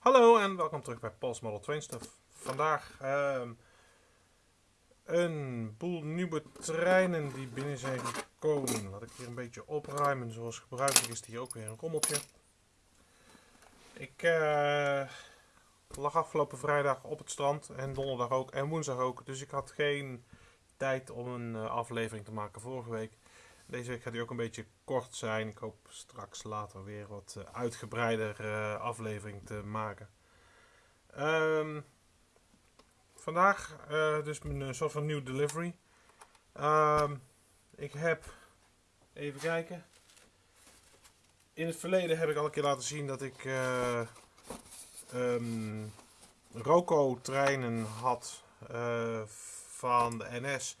Hallo en welkom terug bij Paul's Model Train Stuff. Vandaag ehm, een boel nieuwe treinen die binnen zijn gekomen. Laat ik hier een beetje opruimen. Zoals gebruikelijk is hier ook weer een rommeltje. Ik eh, lag afgelopen vrijdag op het strand en donderdag ook en woensdag ook. Dus ik had geen tijd om een eh, aflevering te maken vorige week. Deze week gaat hij ook een beetje kort zijn. Ik hoop straks later weer wat uh, uitgebreider uh, aflevering te maken. Um, vandaag uh, dus een soort van nieuw delivery. Um, ik heb, even kijken. In het verleden heb ik al een keer laten zien dat ik um, Roco-treinen had van de NS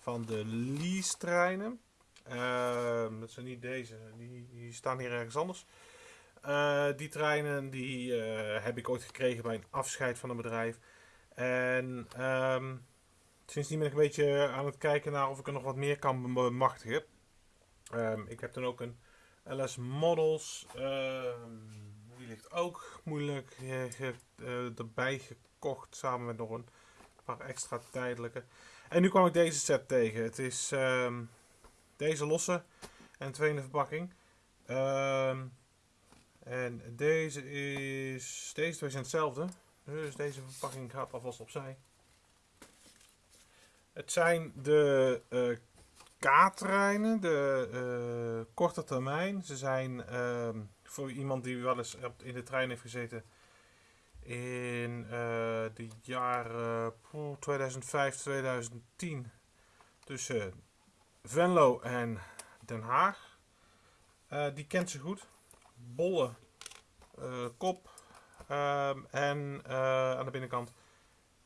van de lease-treinen. Uh, dat zijn niet deze, die, die staan hier ergens anders. Uh, die treinen die uh, heb ik ooit gekregen bij een afscheid van een bedrijf. En um, sindsdien ben ik een beetje aan het kijken naar of ik er nog wat meer kan bemachtigen. Um, ik heb dan ook een LS Models. die ligt ook moeilijk uh, erbij gekocht samen met nog een paar extra tijdelijke. En nu kwam ik deze set tegen. Het is deze losse en twee in de verpakking. Um, en deze is. Deze twee zijn hetzelfde. Dus deze verpakking gaat alvast opzij. Het zijn de uh, K-treinen, de uh, korte termijn. Ze zijn uh, voor iemand die wel eens in de trein heeft gezeten in uh, de jaren 2005, 2010 tussen Venlo en Den Haag. Uh, die kent ze goed. Bolle uh, kop. Um, en uh, aan de binnenkant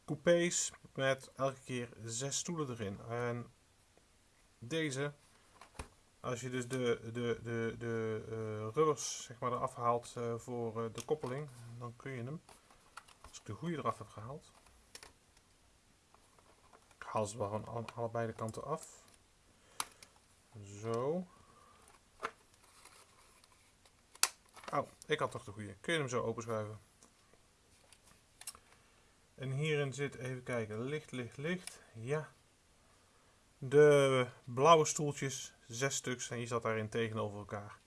coupés met elke keer zes stoelen erin. En deze, als je dus de, de, de, de rubbers zeg maar, eraf haalt voor de koppeling, dan kun je hem, als ik de goede eraf heb gehaald, ik haal ze wel van allebei de kanten af. Zo. Oh, ik had toch de goede. Kun je hem zo openschuiven. En hierin zit, even kijken, licht, licht, licht. Ja. De blauwe stoeltjes, zes stuks. En je zat daarin tegenover elkaar.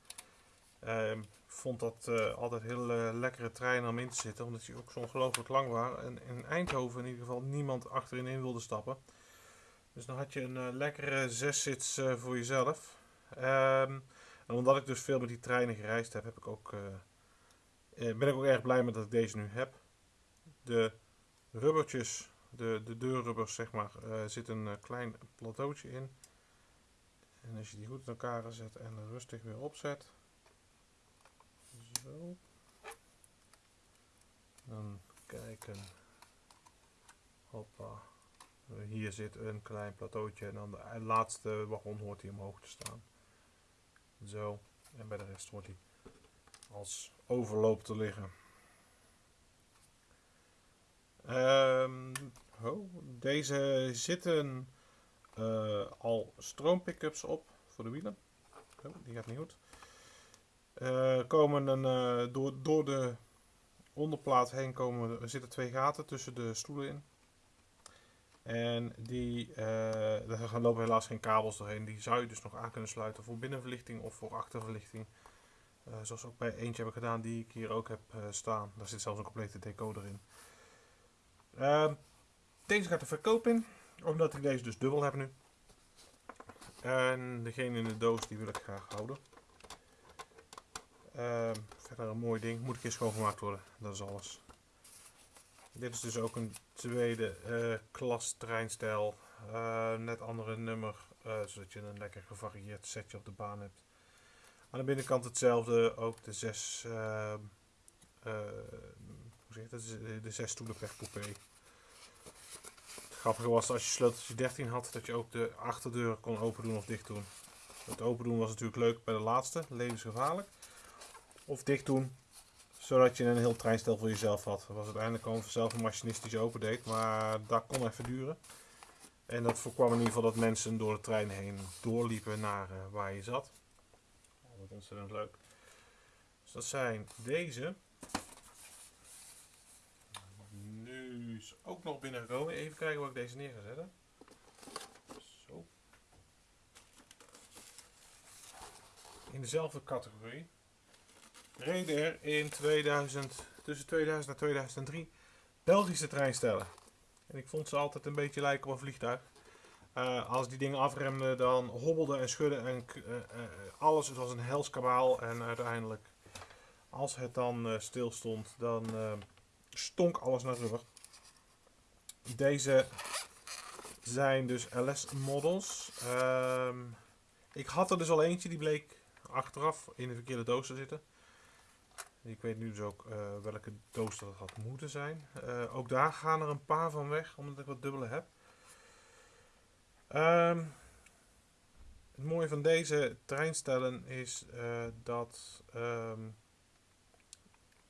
Ik vond dat uh, altijd heel uh, lekkere treinen om in te zitten. Omdat die ook zo ongelooflijk lang waren. En in Eindhoven in ieder geval niemand achterin in wilde stappen. Dus dan had je een uh, lekkere zeszits uh, voor jezelf. Um, en omdat ik dus veel met die treinen gereisd heb, heb ik ook, uh, ben ik ook erg blij met dat ik deze nu heb. De rubbertjes, de, de deurrubbers zeg maar, zit een klein plateautje in. En als je die goed in elkaar zet en rustig weer opzet. Zo. Dan kijken. Hoppa. Hier zit een klein plateautje en dan de laatste wagon hoort hij omhoog te staan. Zo. En bij de rest wordt hij als overloop te liggen. Oh, deze zitten uh, al stroompickups op voor de wielen. Die gaat niet goed. Uh, komen een, uh, door, door de onderplaat heen komen, er zitten twee gaten tussen de stoelen in. En die, uh, daar lopen helaas geen kabels doorheen. Die zou je dus nog aan kunnen sluiten voor binnenverlichting of voor achterverlichting. Uh, zoals ook bij eentje heb ik gedaan die ik hier ook heb uh, staan. Daar zit zelfs een complete decoder in. Ehm, deze gaat de verkoop in, omdat ik deze dus dubbel heb nu. En degene in de doos die wil ik graag houden. Ehm, verder een mooi ding, moet een keer schoongemaakt worden, dat is alles. Dit is dus ook een tweede uh, klas treinstijl. Uh, net andere nummer, uh, zodat je een lekker gevarieerd setje op de baan hebt. Aan de binnenkant hetzelfde, ook de zes, hoe zeg de zes stoelen per coupé. Het grappige was als je sleuteltje 13 had, dat je ook de achterdeur kon open doen of dicht doen. Het open doen was natuurlijk leuk bij de laatste, levensgevaarlijk. Of dicht doen zodat je een heel treinstel voor jezelf had. Dat was uiteindelijk gewoon vanzelf een machinist die open deed. Maar dat kon even duren. En dat voorkwam in ieder geval dat mensen door de trein heen doorliepen naar uh, waar je zat. Dat was ontzettend leuk. Dus dat zijn deze. is ook nog binnengekomen. Even kijken waar ik deze neer ga zetten. Zo. In dezelfde categorie. Reden er in 2000, tussen 2000 en 2003 Belgische treinstellen. En ik vond ze altijd een beetje lijken op een vliegtuig. Uh, als die dingen afremden, dan hobbelde en schudde en uh, uh, alles. Was een helskabaal. En uiteindelijk, als het dan stil stond, dan stonk alles naar rubber. Deze zijn dus LS-models. Ehm, ik had er dus al eentje, die bleek achteraf in de verkeerde doos te zitten. Ik weet nu dus ook welke doos dat had moeten zijn. ook daar gaan er een paar van weg, omdat ik wat dubbele heb. Um, het mooie van deze treinstellen is uh, dat um,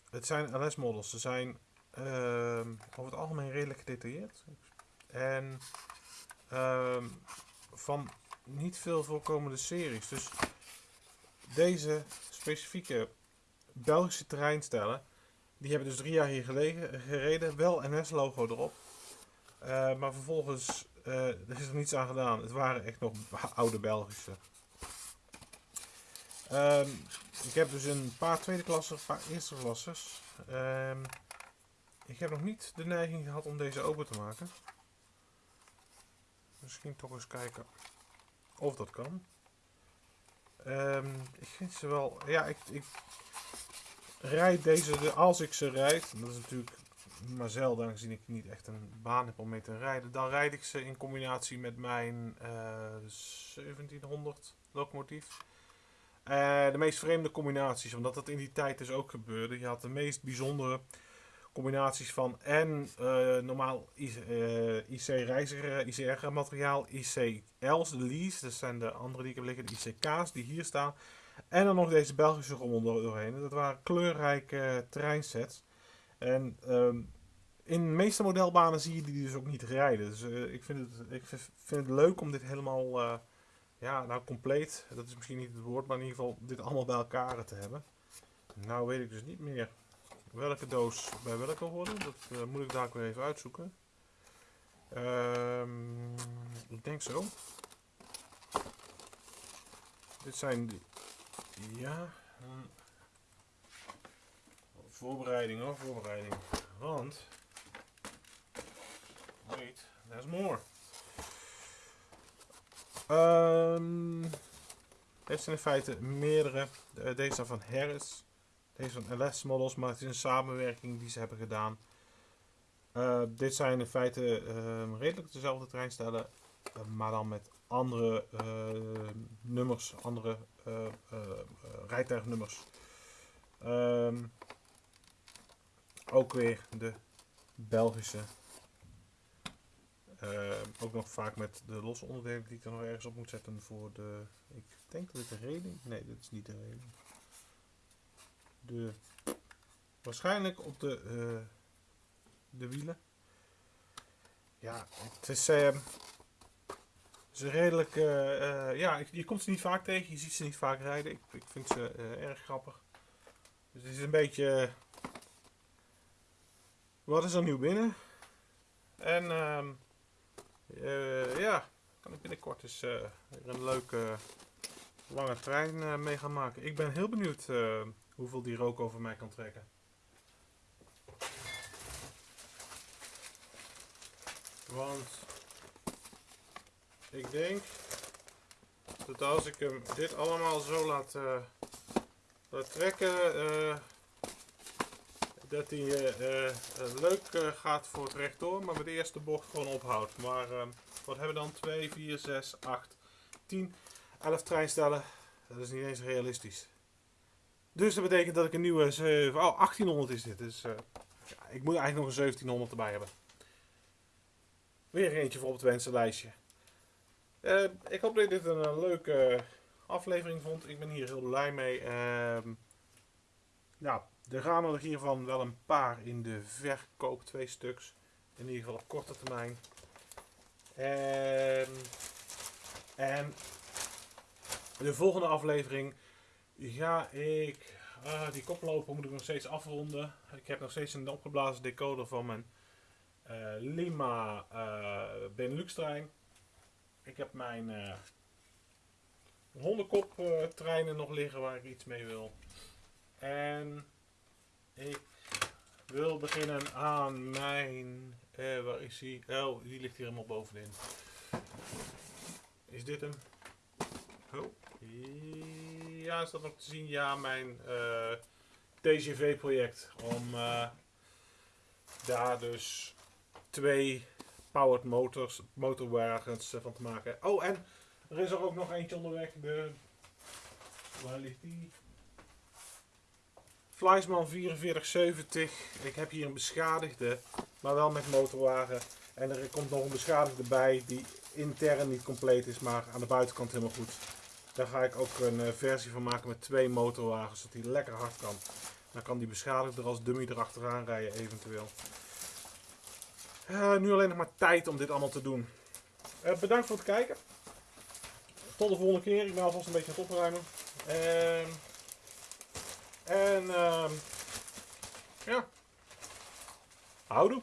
het zijn LS-models. Ze zijn um, over het algemeen redelijk gedetailleerd. En van niet veel voorkomende series. Dus deze specifieke Belgische treinstellen, die hebben dus drie jaar hier gelegen, gereden. Wel NS-logo erop. Uh, maar vervolgens uh, er is er niets aan gedaan. Het waren echt nog oude Belgische. Um, ik heb dus een paar tweede klassen, een paar eerste klassers. Um, ik heb nog niet de neiging gehad om deze open te maken. Misschien toch eens kijken of dat kan. Um, ik vind ze wel... Ja, ik, ik rijd deze, als ik ze rijd, dat is natuurlijk maar zelden, aangezien ik niet echt een baan heb om mee te rijden, dan rijd ik ze in combinatie met mijn uh, 1700 locomotief. Uh, de meest vreemde combinaties, omdat dat in die tijd dus ook gebeurde. Je had de meest bijzondere combinaties van en uh, normaal IC, uh, IC reiziger, ICR materiaal, ICL's, de lease, dat zijn de andere die ik heb liggen, de ICK's die hier staan. En dan nog deze Belgische rommel doorheen. Dat waren kleurrijke treinsets. En um, in de meeste modelbanen zie je die dus ook niet rijden. Dus uh, ik, vind het, ik vind het leuk om dit helemaal, uh, ja, nou compleet, dat is misschien niet het woord, maar in ieder geval dit allemaal bij elkaar te hebben. Nou weet ik dus niet meer welke doos bij welke horen. Dat moet ik daar ook weer even uitzoeken. Um, ik denk zo. Dit zijn die. Ja. Voorbereiding hoor, voorbereiding. Want. Wait, there's more. Um, heeft in feite meerdere. Deze zijn van Harris. Deze van LS models, maar het is een samenwerking die ze hebben gedaan. Uh, dit zijn in feite redelijk dezelfde treinstellen, uh, maar dan met andere nummers, andere rijtuignummers. Um, ook weer de Belgische. Uh, ook nog vaak met de losse onderdelen die ik er nog ergens op moet zetten voor de. Ik denk dat dit de reling. Nee, dit is niet de reling. De. Waarschijnlijk op de. De wielen. Ja, het is. Uh, ze redelijk. ja, je komt ze niet vaak tegen. Je ziet ze niet vaak rijden. Ik, ik vind ze erg grappig. Dus het is een beetje wat is er nieuw binnen? En uh, ja, kan ik binnenkort eens een leuke lange trein mee gaan maken. Ik ben heel benieuwd hoeveel die rook over mij kan trekken. Want ik denk dat als ik hem dit allemaal zo laat, laat trekken, dat hij uh, uh, leuk uh, gaat voor het rechtdoor, maar met de eerste bocht gewoon ophoudt. Maar ehm, wat hebben we dan? 2, 4, 6, 8, 10, 11 treinstellen. Dat is niet eens realistisch. Dus dat betekent dat ik een nieuwe 7, oh 1800 is dit. Dus ja, ik moet eigenlijk nog een 1700 erbij hebben. Weer eentje voor op het wensenlijstje. Ik hoop dat je dit een leuke aflevering vond. Ik ben hier heel blij mee. Ehm, ja, er gaan er hiervan wel een paar in de verkoop, twee stuks. In ieder geval op korte termijn. En, en de volgende aflevering ga ik. Uh, die koploper moet ik nog steeds afronden. Ik heb nog steeds een opgeblazen decoder van mijn eh, Lima eh, Benelux trein. Ik heb mijn eh hondenkop eh, treinen nog liggen waar ik iets mee wil. En ik wil beginnen aan mijn. eh, waar is die? Oh, die ligt hier helemaal bovenin. Is dit hem? Oh. Ja, is dat nog te zien? Ja, mijn TGV-project. Om daar dus twee powered motors, motorwagens eh, van te maken. Oh, en er is er ook nog eentje onderweg. De, waar ligt die? Fleisman 4470. Ik heb hier een beschadigde, maar wel met motorwagen. En er komt nog een beschadigde bij die intern niet compleet is, maar aan de buitenkant helemaal goed. Daar ga ik ook een eh, versie van maken met twee motorwagens, zodat die lekker hard kan. Dan kan die beschadigde er als dummy erachteraan rijden eventueel. Eh, nu alleen nog maar tijd om dit allemaal te doen. Eh, bedankt voor het kijken. Tot de volgende keer. Ik ben alvast een beetje aan het opruimen. Ehm, en ehm, ja. Houdoe.